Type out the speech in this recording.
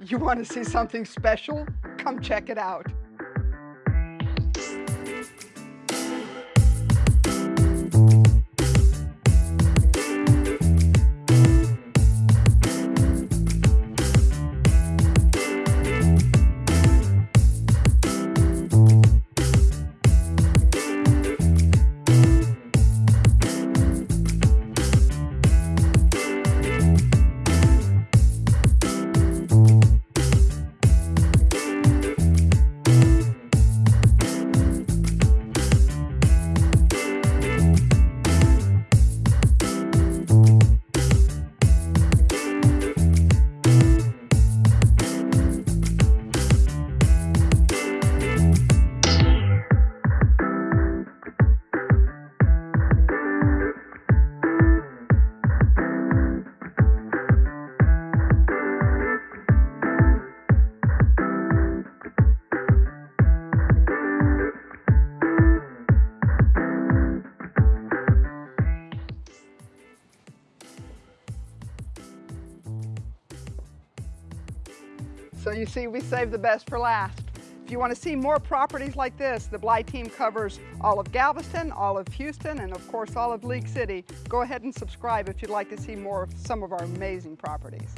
You want to see something special? Come check it out. So you see, we saved the best for last. If you want to see more properties like this, the Bly team covers all of Galveston, all of Houston, and of course all of League City. Go ahead and subscribe if you'd like to see more of some of our amazing properties.